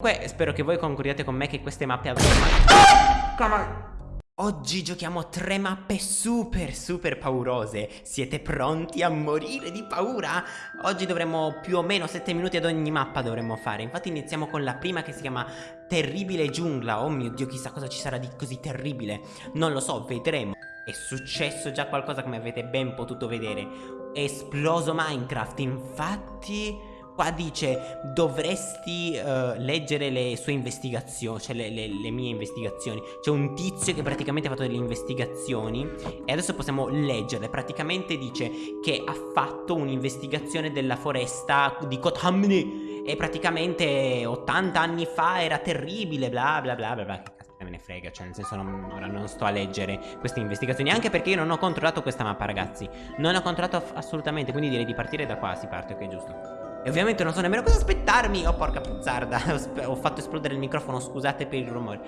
Comunque spero che voi concordiate con me che queste mappe avranno... Ah! Oggi giochiamo tre mappe super super paurose. Siete pronti a morire di paura? Oggi dovremo più o meno 7 minuti ad ogni mappa dovremmo fare. Infatti iniziamo con la prima che si chiama Terribile giungla. Oh mio dio chissà cosa ci sarà di così terribile. Non lo so vedremo. È successo già qualcosa come avete ben potuto vedere. È esploso Minecraft infatti Qua dice dovresti uh, leggere le sue investigazioni, cioè le, le, le mie investigazioni. C'è un tizio che praticamente ha fatto delle investigazioni e adesso possiamo leggerle. Praticamente dice che ha fatto un'investigazione della foresta di Kothamni e praticamente 80 anni fa era terribile, bla bla bla bla bla me ne frega, cioè nel senso non, ora non sto a leggere queste investigazioni Anche perché io non ho controllato questa mappa ragazzi Non ho controllato assolutamente, quindi direi di partire da qua, si parte, ok giusto e ovviamente non so nemmeno cosa aspettarmi Oh porca puzzarda Ho fatto esplodere il microfono Scusate per il rumore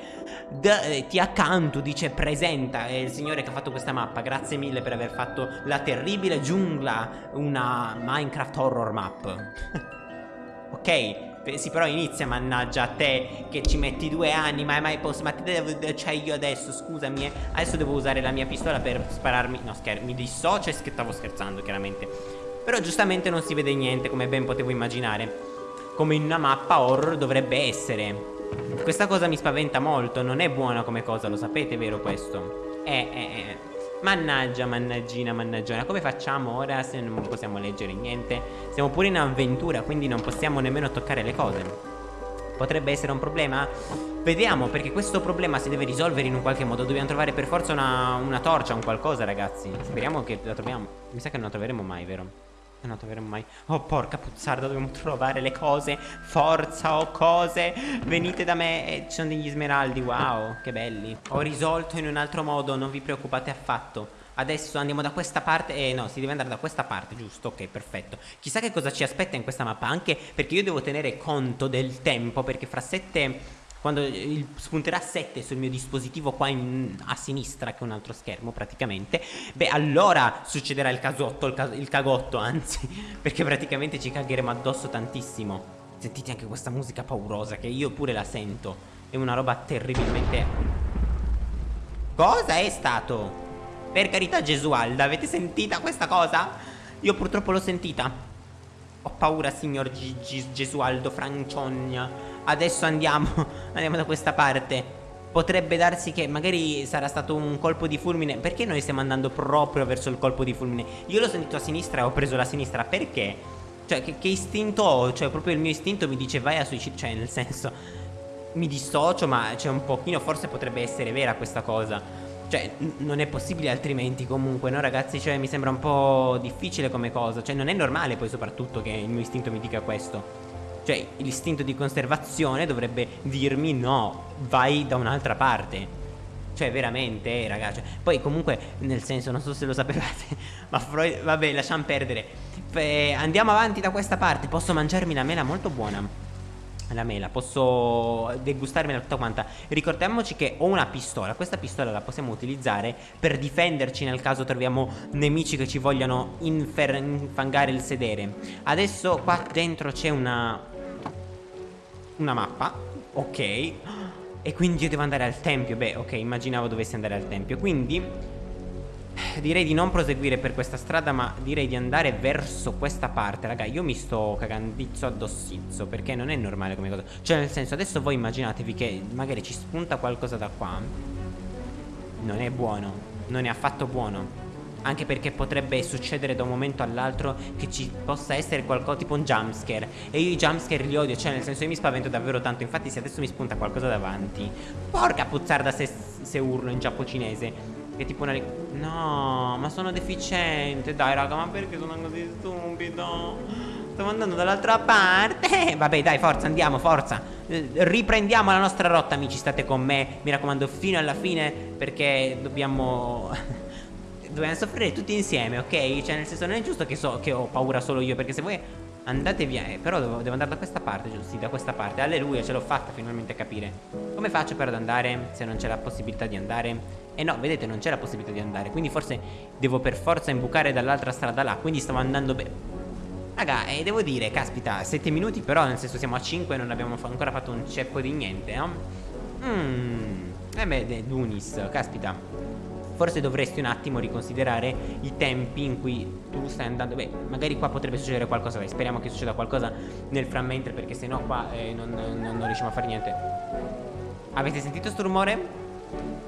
D eh, Ti accanto dice presenta È il signore che ha fatto questa mappa Grazie mille per aver fatto la terribile giungla Una Minecraft horror map Ok sì, però inizia, mannaggia a te che ci metti due anni, ma è mai posso. Ma te devo. Cioè, io adesso, scusami, eh, adesso devo usare la mia pistola per spararmi. No, scherzo, mi dissocio e stavo scherzando, chiaramente. Però giustamente non si vede niente come ben potevo immaginare Come in una mappa horror dovrebbe essere Questa cosa mi spaventa molto Non è buona come cosa, lo sapete vero questo? Eh, eh, eh Mannaggia, mannaggina, mannaggiona Come facciamo ora se non possiamo leggere niente? Siamo pure in avventura Quindi non possiamo nemmeno toccare le cose Potrebbe essere un problema? Vediamo perché questo problema si deve risolvere in un qualche modo Dobbiamo trovare per forza una, una torcia, un qualcosa ragazzi Speriamo che la troviamo Mi sa che non la troveremo mai, vero? Non la troveremo mai. Oh porca puzzarda dobbiamo trovare le cose. Forza o oh, cose. Venite da me. E ci sono degli smeraldi. Wow che belli. Ho risolto in un altro modo Non vi preoccupate affatto. Adesso andiamo da questa parte. Eh no si deve andare da questa parte giusto? Ok perfetto. Chissà che cosa ci aspetta in questa mappa Anche perché io devo tenere conto del tempo Perché fra sette quando il, spunterà 7 sul mio dispositivo qua in, a sinistra che è un altro schermo praticamente Beh allora succederà il casotto, il, il cagotto anzi Perché praticamente ci cagheremo addosso tantissimo Sentite anche questa musica paurosa che io pure la sento È una roba terribilmente Cosa è stato? Per carità Gesualda, avete sentita questa cosa? Io purtroppo l'ho sentita ho paura signor G G Gesualdo Franciogna Adesso andiamo Andiamo da questa parte Potrebbe darsi che magari sarà stato un colpo di fulmine Perché noi stiamo andando proprio verso il colpo di fulmine? Io l'ho sentito a sinistra e ho preso la sinistra Perché? Cioè che, che istinto ho? Cioè proprio il mio istinto mi dice vai a suicidio Cioè nel senso Mi dissocio ma c'è un pochino Forse potrebbe essere vera questa cosa cioè, non è possibile altrimenti comunque, no ragazzi? Cioè, mi sembra un po' difficile come cosa Cioè, non è normale poi soprattutto che il mio istinto mi dica questo cioè l'istinto di conservazione dovrebbe dirmi no, vai da un'altra parte. Cioè veramente eh, ragazzi Poi comunque nel senso non so se lo sapevate Ma Freud vabbè lasciamo perdere. F Andiamo avanti da questa parte. Posso mangiarmi la mela? Molto buona. La mela Posso degustarmela tutta quanta. Ricordiamoci che ho una pistola. Questa pistola la possiamo utilizzare Per difenderci nel caso troviamo nemici che ci vogliano infangare il sedere. Adesso qua dentro c'è una una mappa Ok. E quindi io devo andare al tempio. Beh ok immaginavo dovessi andare al tempio. Quindi Direi di non proseguire per questa strada Ma direi di andare verso questa parte. Raga io mi sto cagandizzo addossizzo Perché non è normale come cosa. Cioè nel senso adesso voi immaginatevi che Magari ci spunta qualcosa da qua. Non è buono. Non è affatto buono anche perché potrebbe succedere da un momento all'altro che ci possa essere qualcosa tipo un jumpscare E io i jumpscare li odio, cioè nel senso io mi spavento davvero tanto. Infatti se adesso mi spunta qualcosa davanti Porca puzzarda se, se urlo in giapponese. Che tipo una... No, ma sono deficiente. Dai raga, ma perché sono così stupido? Stavo andando dall'altra parte. Vabbè dai, forza, andiamo, forza. Riprendiamo la nostra rotta, amici. State con me, mi raccomando, fino alla fine Perché dobbiamo dobbiamo soffrire tutti insieme, ok? Cioè nel senso non è giusto che so che ho paura solo io Perché se voi andate via eh, Però devo, devo, andare da questa parte, giusto? Sì, da questa parte Alleluia, ce l'ho fatta finalmente a capire Come faccio però ad andare se non c'è la possibilità di andare? E eh no, vedete, non c'è la possibilità di andare Quindi forse devo per forza imbucare dall'altra strada là Quindi stavo andando bene Raga, eh, devo dire, caspita, 7 minuti però, nel senso siamo a 5 e non abbiamo ancora fatto un ceppo di niente, no? Mmm, eh beh, Dunis, caspita Forse dovresti un attimo riconsiderare i tempi in cui tu stai andando. Beh, magari qua potrebbe succedere qualcosa Dai, speriamo che succeda qualcosa nel frammentre Perché sennò qua eh, non, non, non riusciamo a fare niente. Avete sentito sto rumore?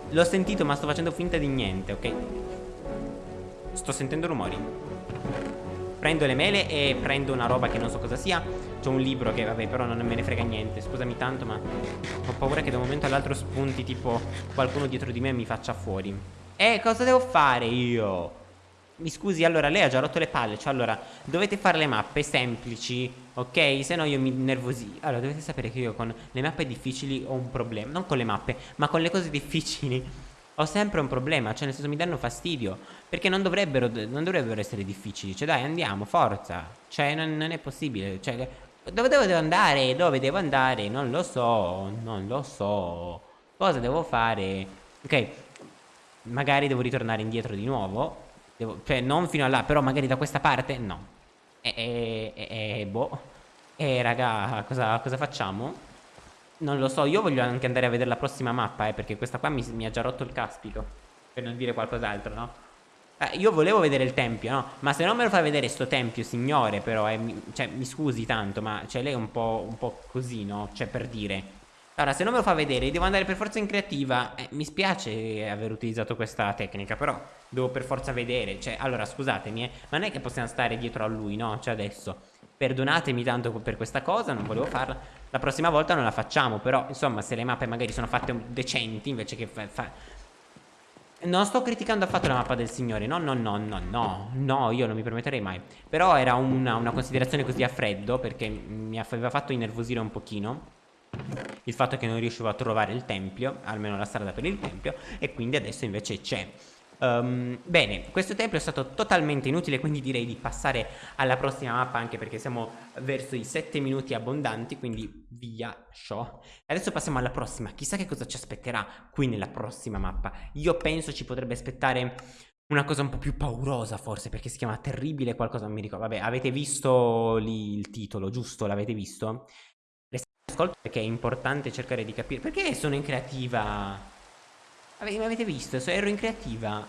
L'ho sentito ma sto facendo finta di niente, ok? Sto sentendo rumori. Prendo le mele e prendo una roba che non so cosa sia. C'è un libro che vabbè però non me ne frega niente Scusami tanto ma ho paura che da un momento all'altro spunti tipo qualcuno dietro di me mi faccia fuori Eh cosa devo fare io? Mi scusi allora lei ha già rotto le palle Cioè allora dovete fare le mappe semplici Ok se no io mi nervosi Allora dovete sapere che io con le mappe difficili ho un problema Non con le mappe ma con le cose difficili ho sempre un problema, cioè nel senso mi danno fastidio Perché non dovrebbero, non dovrebbero essere difficili Cioè dai andiamo, forza Cioè non, non è possibile Cioè dove devo andare? Dove devo andare? Non lo so, non lo so Cosa devo fare? Ok, magari devo ritornare indietro di nuovo devo, Cioè non fino a là, però magari da questa parte No E, e, e, boh E raga, cosa, cosa facciamo? Non lo so, io voglio anche andare a vedere la prossima mappa, eh, perché questa qua mi, mi ha già rotto il caspito. Per non dire qualcos'altro, no? Eh, io volevo vedere il tempio, no? Ma se non me lo fa vedere sto tempio, signore, però, eh, mi, cioè, mi scusi tanto, ma cioè, lei è un po', un po' così, no? Cioè, per dire. Allora, se non me lo fa vedere, devo andare per forza in creativa. Eh, mi spiace aver utilizzato questa tecnica, però devo per forza vedere. Cioè, allora, scusatemi, eh, ma non è che possiamo stare dietro a lui, no? Cioè, adesso. Perdonatemi tanto per questa cosa, non volevo farla. La prossima volta non la facciamo, però, insomma, se le mappe magari sono fatte decenti, invece che fa... Non sto criticando affatto la mappa del signore, no, no, no, no, no, no, io non mi permetterei mai. Però era una, una considerazione così a freddo, perché mi aveva fatto innervosire un pochino il fatto che non riuscivo a trovare il tempio, almeno la strada per il tempio, e quindi adesso invece c'è. Um, bene, questo tempio è stato totalmente inutile, quindi direi di passare alla prossima mappa, anche perché siamo verso i 7 minuti abbondanti, quindi via, show. Adesso passiamo alla prossima, chissà che cosa ci aspetterà qui nella prossima mappa. Io penso ci potrebbe aspettare una cosa un po' più paurosa forse, perché si chiama Terribile qualcosa, non mi ricordo. Vabbè, avete visto lì il titolo, giusto? L'avete visto? Ascolto perché è importante cercare di capire. Perché sono in creativa? Ave avete visto? Ero in creativa.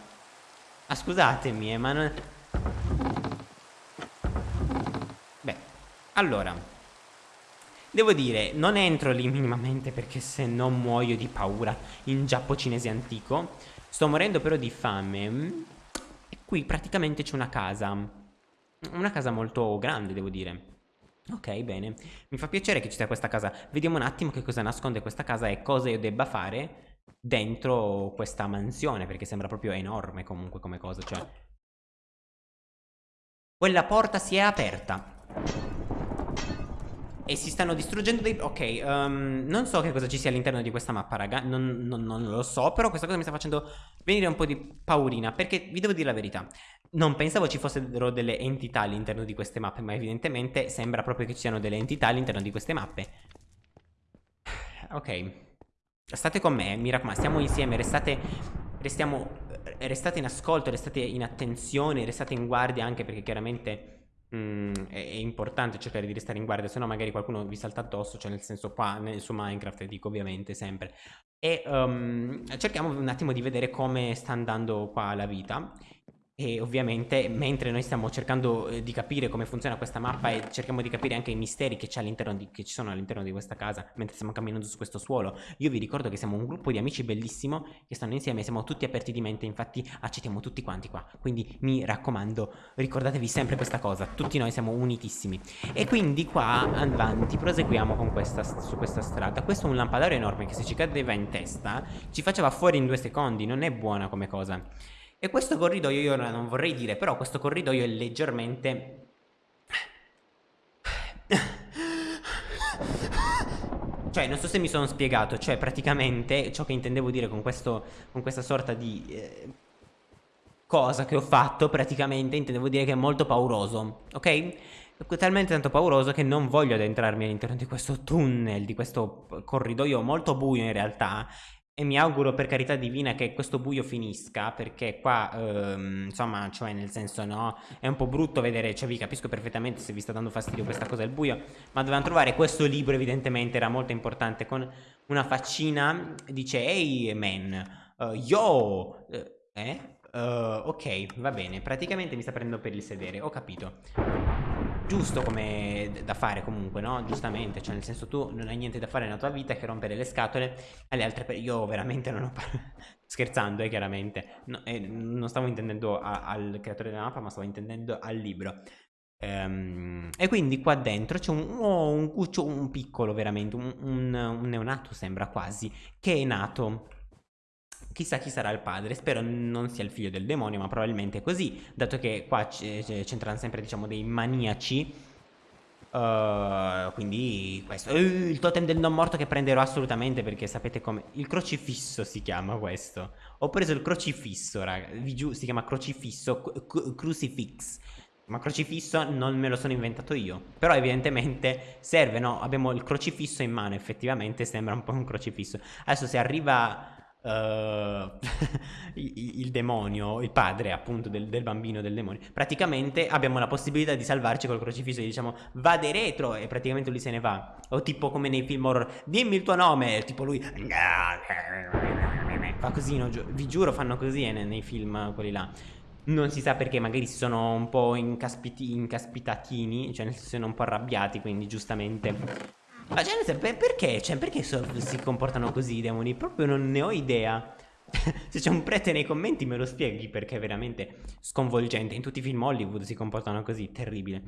Ah, scusatemi, eh, ma non... Beh, allora. Devo dire, non entro lì minimamente perché se no muoio di paura in giappo cinese antico. Sto morendo però di fame. E qui praticamente c'è una casa. Una casa molto grande, devo dire. Ok, bene. Mi fa piacere che ci sia questa casa. Vediamo un attimo che cosa nasconde questa casa e cosa io debba fare dentro questa mansione, perché sembra proprio enorme comunque come cosa, cioè... Quella porta si è aperta. E si stanno distruggendo dei... Ok, um, non so che cosa ci sia all'interno di questa mappa, raga. Non, non, non, lo so, però questa cosa mi sta facendo venire un po' di paurina. Perché vi devo dire la verità. Non pensavo ci fossero delle entità all'interno di queste mappe, ma evidentemente sembra proprio che ci siano delle entità all'interno di queste mappe. Ok. State con me, mi raccomando, stiamo insieme, restate, restiamo, restate in ascolto, restate in attenzione, restate in guardia anche perché chiaramente mm, è, importante cercare di restare in guardia, se no magari qualcuno vi salta addosso, cioè nel senso qua su Minecraft, dico ovviamente sempre. E um, cerchiamo un attimo di vedere come sta andando qua la vita e ovviamente mentre noi stiamo cercando eh, di capire come funziona questa mappa e cerchiamo di capire anche i misteri che, di, che ci sono all'interno di questa casa mentre stiamo camminando su questo suolo, io vi ricordo che siamo un gruppo di amici bellissimo che stanno insieme, siamo tutti aperti di mente, infatti accettiamo tutti quanti qua, quindi mi raccomando ricordatevi sempre questa cosa, tutti noi siamo unitissimi. E quindi qua avanti proseguiamo con questa, su questa strada, questo è un lampadario enorme che se ci cadeva in testa ci faceva fuori in due secondi, non è buona come cosa. E questo corridoio io non vorrei dire, però questo corridoio è leggermente... Cioè, non so se mi sono spiegato, cioè praticamente ciò che intendevo dire con, questo, con questa sorta di eh, cosa che ho fatto, praticamente intendevo dire che è molto pauroso, ok? talmente tanto pauroso che non voglio addentrarmi all'interno di questo tunnel, di questo corridoio molto buio in realtà e mi auguro per carità divina che questo buio finisca perché qua ehm, insomma cioè nel senso no è un po' brutto vedere cioè vi capisco perfettamente se vi sta dando fastidio questa cosa del buio ma dovevamo trovare questo libro evidentemente era molto importante con una faccina dice hey man uh, yo eh Uh, ok, va bene. Praticamente mi sta prendendo per il sedere, ho capito. Giusto come da fare comunque, no? Giustamente, cioè nel senso tu non hai niente da fare nella tua vita che rompere le scatole alle altre persone. Io veramente non ho scherzando, eh, chiaramente. No, eh, non stavo intendendo a, al creatore della mappa, ma stavo intendendo al libro. Um, e quindi qua dentro c'è un, oh, un cuccio, un piccolo veramente, un, un, un neonato sembra quasi, che è nato Chissà chi sarà il padre, spero non sia il figlio del demonio, ma probabilmente è così, dato che qua c'entrano sempre, diciamo, dei maniaci. Uh, quindi questo. Uh, il totem del non morto che prenderò assolutamente perché sapete come il crocifisso si chiama questo. Ho preso il crocifisso raga giù si chiama crocifisso crucifix. Ma crocifisso non me lo sono inventato io però evidentemente serve no? Abbiamo il crocifisso in mano effettivamente sembra un po' un crocifisso. Adesso se arriva Uh, il, demonio, il padre appunto del, del, bambino del demonio, praticamente abbiamo la possibilità di salvarci col crocifisso e diciamo vade retro e praticamente lui se ne va. O tipo come nei film horror, dimmi il tuo nome, e tipo lui fa così, no? vi giuro fanno così eh, nei, film quelli là. Non si sa perché, magari si sono un po' incaspitatini, cioè nel senso sono un po' arrabbiati, quindi giustamente ma cioè, per, perché? Cioè, perché so, si comportano così i demoni? Proprio non ne ho idea. Se c'è un prete nei commenti me lo spieghi perché è veramente sconvolgente. In tutti i film Hollywood si comportano così, terribile.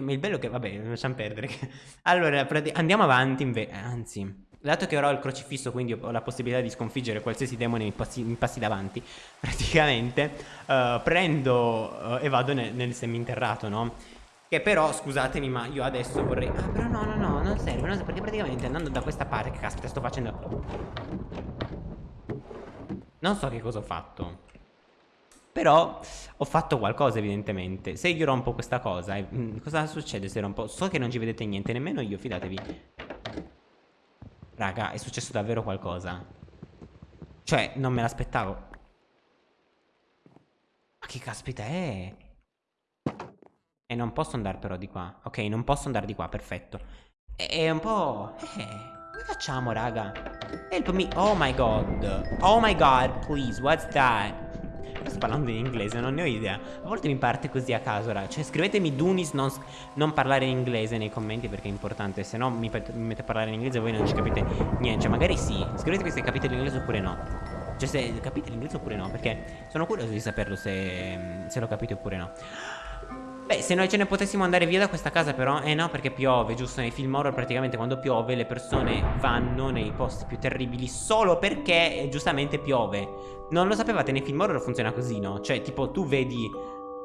Ma il bello che, vabbè, lasciamo perdere. allora, andiamo avanti invece. Anzi, dato che ora ho il crocifisso, quindi ho la possibilità di sconfiggere qualsiasi demone mi passi, mi passi davanti, praticamente, uh, prendo uh, e vado nel, nel seminterrato, no? Che però, scusatemi, ma io adesso vorrei... Ah, però no, no, no, non serve, non serve perché praticamente andando da questa parte... Che caspita, sto facendo... Non so che cosa ho fatto. Però ho fatto qualcosa evidentemente Se io rompo questa cosa eh, Cosa succede se rompo? So che non ci vedete niente Nemmeno io fidatevi Raga è successo davvero qualcosa Cioè non me l'aspettavo Ma che caspita è? E non posso andare però di qua. Ok, non posso andare di qua, perfetto. È un po'... Eh, come facciamo, raga? Help me. Oh my god. Oh my god, please, what's that? Sto parlando in inglese, non ne ho idea. A volte mi parte così a caso, raga. Cioè, scrivetemi Dunis non, non parlare in inglese nei commenti perché è importante. Se no mi, mi mette a parlare in inglese e voi non ci capite niente. Cioè, magari sì. Scrivetemi se capite l'inglese oppure no. Cioè, se capite l'inglese oppure no. Perché sono curioso di saperlo se, se lo capite oppure no. Beh, se noi ce ne potessimo andare via da questa casa però Eh no, perché piove, giusto? Nei film horror praticamente quando piove le persone vanno nei posti più terribili Solo perché eh, giustamente piove Non lo sapevate, nei film horror funziona così, no? Cioè, tipo, tu vedi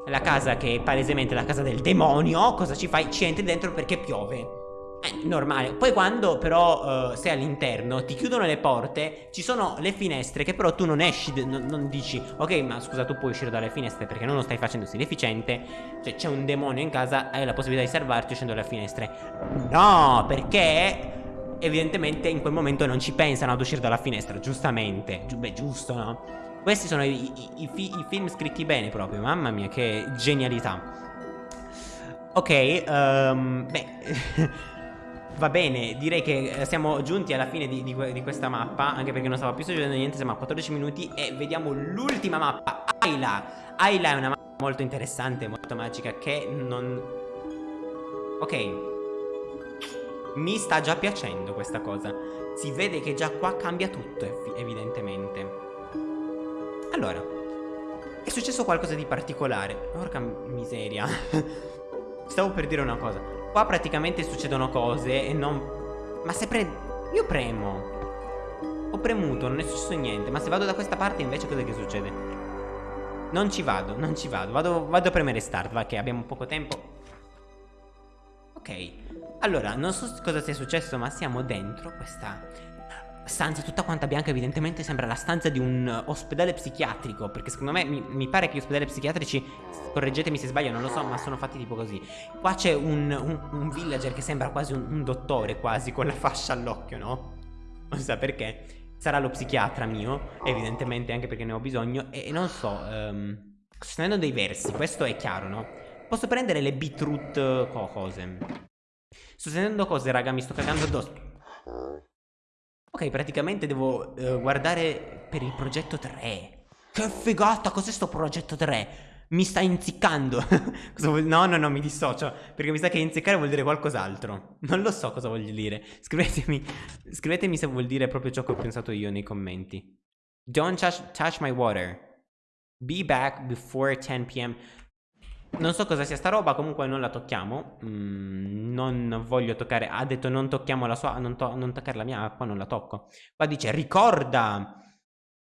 la casa che è palesemente la casa del demonio Cosa ci fai? Ci entri dentro perché piove è normale. Poi quando però uh, sei all'interno, ti chiudono le porte, ci sono le finestre che però tu non esci, non, non, dici ok ma scusa tu puoi uscire dalle finestre perché non lo stai facendo, sei cioè c'è un demonio in casa, hai la possibilità di salvarti uscendo dalle finestre. No, perché evidentemente in quel momento non ci pensano ad uscire dalla finestra, giustamente. Gi beh, giusto, no? Questi sono i, i, i, i film scritti bene proprio, mamma mia che genialità. Ok, um, beh... Va bene, direi che eh, siamo giunti alla fine di, di, di, questa mappa Anche perché non stava più succedendo niente Siamo a 14 minuti e vediamo l'ultima mappa Ayla. Ayla è una mappa molto interessante, molto magica Che non... Ok. Mi sta già piacendo questa cosa. Si vede che già qua cambia tutto evidentemente. Allora È successo qualcosa di particolare. Porca miseria. Stavo per dire una cosa Qua praticamente succedono cose e non... Ma se pre... Io premo Ho premuto, non è successo niente Ma se vado da questa parte invece cosa che succede? Non ci vado, non ci vado Vado, vado a premere start, va che abbiamo poco tempo Ok Allora, non so cosa sia successo Ma siamo dentro questa stanza tutta quanta bianca evidentemente sembra la stanza di un ospedale psichiatrico Perché secondo me mi, mi pare che gli ospedali psichiatrici Correggetemi se sbaglio non lo so ma sono fatti tipo così Qua c'è un, un, un, villager che sembra quasi un, un dottore quasi con la fascia all'occhio no? Non si sa perché sarà lo psichiatra mio, evidentemente anche perché ne ho bisogno, e, e non so, um, sto tenendo dei versi, questo è chiaro, no? Posso prendere le beetroot cose. Sto sentendo cose, raga, mi sto cagando addosso. Ok, praticamente devo uh, guardare per il progetto 3. Che figata, cos'è sto progetto 3? Mi sta inziccando. no, no, no, mi dissocio. Perché mi sa che inziccare vuol dire qualcos'altro. Non lo so cosa voglio dire. Scrivetemi, scrivetemi se vuol dire proprio ciò che ho pensato io nei commenti. Don't touch, touch my water. Be back before 10 pm. Non so cosa sia sta roba, comunque non la tocchiamo. Mm, non voglio toccare. Ha detto non tocchiamo la sua. Non, to non toccare la mia acqua, non la tocco. Qua dice ricorda.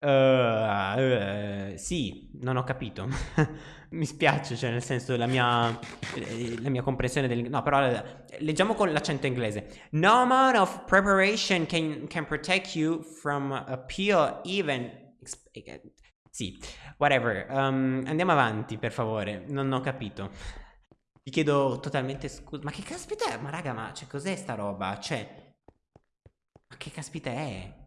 Uh, uh, sì, non ho capito. Mi spiace, cioè nel senso la mia, eh, la mia comprensione del... No, però leggiamo con l'accento inglese. No amount of preparation can, can protect you from appeal even... Sì, whatever. Um, andiamo avanti, per favore. Non ho capito. Vi chiedo totalmente scusa. Ma che caspita è? Ma raga, ma cioè, cos'è sta roba? Cioè... Ma che caspita è?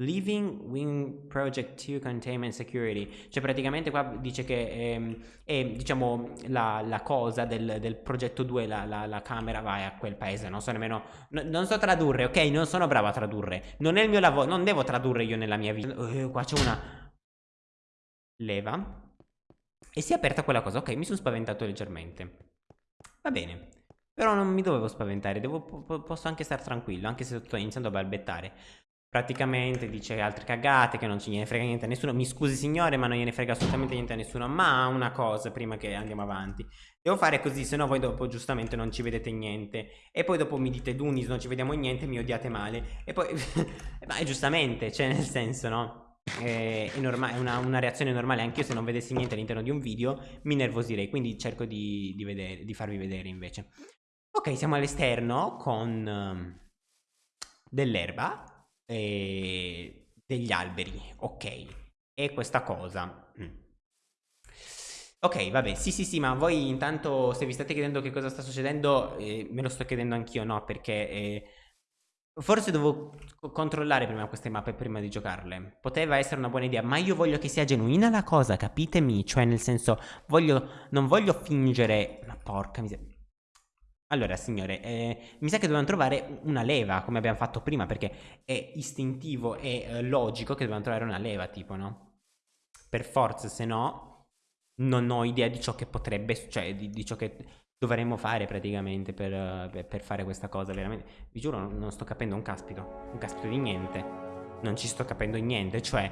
Living Wing Project 2 Containment Security, cioè praticamente qua dice che è, ehm, è diciamo la, la, cosa del, del progetto 2, la, la, la, camera va a quel paese, non so nemmeno, no, non so tradurre, ok? Non sono bravo a tradurre, non è il mio lavoro, non devo tradurre io nella mia vita. Uh, qua c'è una leva e si è aperta quella cosa, ok? Mi sono spaventato leggermente. Va bene. Però non mi dovevo spaventare, devo, posso anche stare tranquillo, anche se sto iniziando a balbettare. Praticamente dice altre cagate che non gliene frega niente a nessuno. Mi scusi signore ma non gliene frega assolutamente niente a nessuno. Ma una cosa prima che andiamo avanti. Devo fare così se no voi dopo giustamente non ci vedete niente. E poi dopo mi dite Dunis non ci vediamo niente mi odiate male. E poi... ma giustamente, cioè nel senso no? È, è, è una, una, reazione normale anche io se non vedessi niente all'interno di un video mi nervosirei. Quindi cerco di, di, vedere, di farvi vedere invece. Ok siamo all'esterno con... Um, dell'erba eh, degli alberi, ok. E questa cosa... Mm. Ok, vabbè, sì sì sì, ma voi intanto se vi state chiedendo che cosa sta succedendo, eh, me lo sto chiedendo anch'io, no? Perché eh, forse devo controllare prima queste mappe prima di giocarle. Poteva essere una buona idea, ma io voglio che sia genuina la cosa, capitemi? Cioè nel senso, voglio, non voglio fingere... Ma porca miseria... Allora, signore, eh, mi sa che dobbiamo trovare una leva, come abbiamo fatto prima, perché è istintivo e eh, logico che dobbiamo trovare una leva, tipo, no? Per forza, se no, non ho idea di ciò che potrebbe, cioè, di, di ciò che dovremmo fare praticamente per, per, fare questa cosa, veramente. Vi giuro, non, sto capendo un caspito, un caspito di niente. Non ci sto capendo niente, cioè,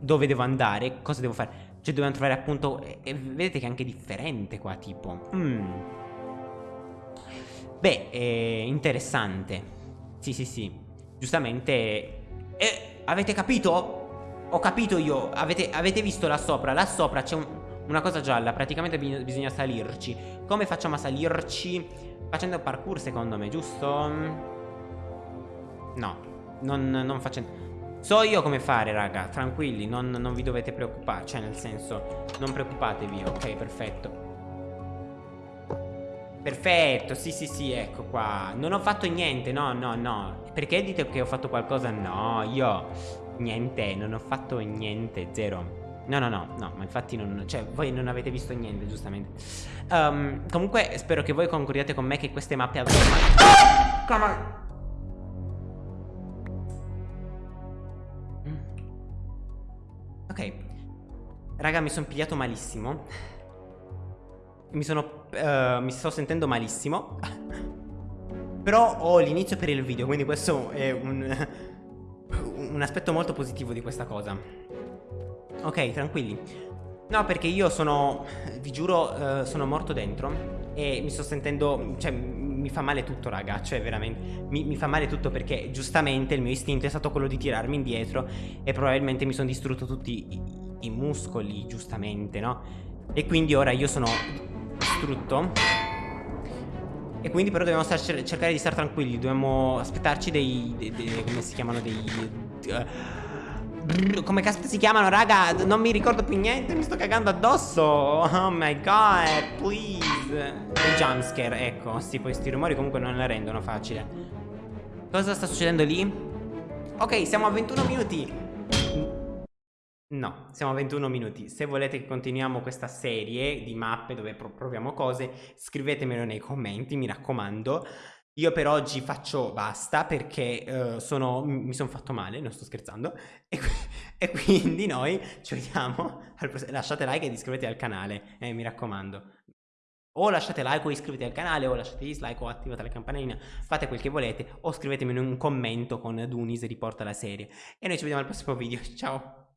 dove devo andare, cosa devo fare. Cioè, dobbiamo trovare appunto, e, e vedete che è anche differente qua, tipo. Mmm. Beh, è interessante. Sì, sì, sì. Giustamente... Eh, avete capito? Ho capito io. Avete, avete visto là sopra? Là sopra c'è un, una cosa gialla. Praticamente bisogna salirci. Come facciamo a salirci? Facendo parkour, secondo me, giusto? No. Non, non facendo... So io come fare, raga. Tranquilli, non, non vi dovete preoccupare. Cioè, nel senso, non preoccupatevi. Ok, perfetto. Perfetto, sì sì sì, ecco qua Non ho fatto niente, no no no Perché dite che ho fatto qualcosa? No, io Niente, non ho fatto niente, zero No no no, no, ma infatti non Cioè, voi non avete visto niente, giustamente um, Comunque, spero che voi concordiate con me Che queste mappe avranno! Come... Ok Raga, mi sono pigliato malissimo mi sono... Uh, mi sto sentendo malissimo. Però ho l'inizio per il video, quindi questo è un... un aspetto molto positivo di questa cosa. Ok, tranquilli. No, perché io sono... Vi giuro, uh, sono morto dentro. E mi sto sentendo... Cioè, mi fa male tutto, raga. Cioè, veramente... Mi, mi fa male tutto perché, giustamente, il mio istinto è stato quello di tirarmi indietro. E probabilmente mi sono distrutto tutti i, i muscoli, giustamente, no? E quindi ora io sono distrutto E quindi però dobbiamo star, cercare di stare tranquilli Dobbiamo aspettarci dei, dei, dei come si chiamano dei uh, come caspita si chiamano raga Non mi ricordo più niente Mi sto cagando addosso Oh my god Please Il jumpscare Ecco Sì questi rumori comunque non la rendono facile Cosa sta succedendo lì? Ok, siamo a 21 minuti. No, siamo a 21 minuti. Se volete che continuiamo questa serie di mappe dove proviamo cose, scrivetemelo nei commenti, mi raccomando. Io per oggi faccio basta perché uh, sono, mi sono fatto male, non sto scherzando. E, e quindi noi ci vediamo. Lasciate like ed iscrivetevi al canale, eh, mi raccomando. O lasciate like o iscrivetevi al canale, o lasciate dislike o attivate la campanellina, fate quel che volete, o scrivetemi in un commento con Dunis riporta la serie. E noi ci vediamo al prossimo video, ciao!